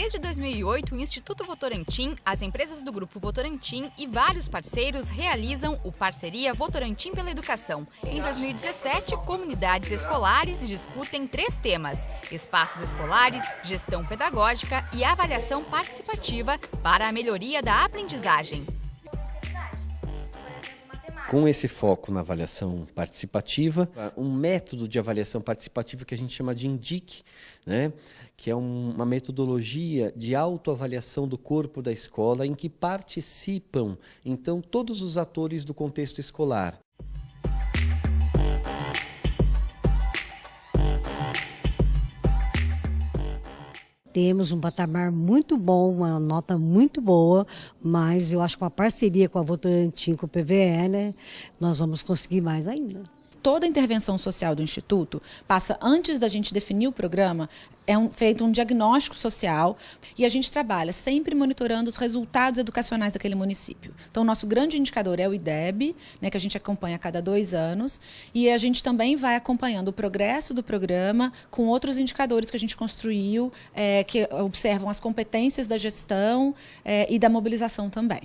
Desde 2008, o Instituto Votorantim, as empresas do Grupo Votorantim e vários parceiros realizam o Parceria Votorantim pela Educação. Em 2017, comunidades escolares discutem três temas: espaços escolares, gestão pedagógica e avaliação participativa para a melhoria da aprendizagem. Com esse foco na avaliação participativa, um método de avaliação participativa que a gente chama de INDIC, né? que é um, uma metodologia de autoavaliação do corpo da escola em que participam, então, todos os atores do contexto escolar. Temos um patamar muito bom, uma nota muito boa, mas eu acho que uma parceria com a Votorantim, com o PVE, né, nós vamos conseguir mais ainda toda a intervenção social do Instituto passa, antes da gente definir o programa, é um, feito um diagnóstico social e a gente trabalha sempre monitorando os resultados educacionais daquele município. Então, nosso grande indicador é o IDEB, né, que a gente acompanha a cada dois anos, e a gente também vai acompanhando o progresso do programa com outros indicadores que a gente construiu, é, que observam as competências da gestão é, e da mobilização também.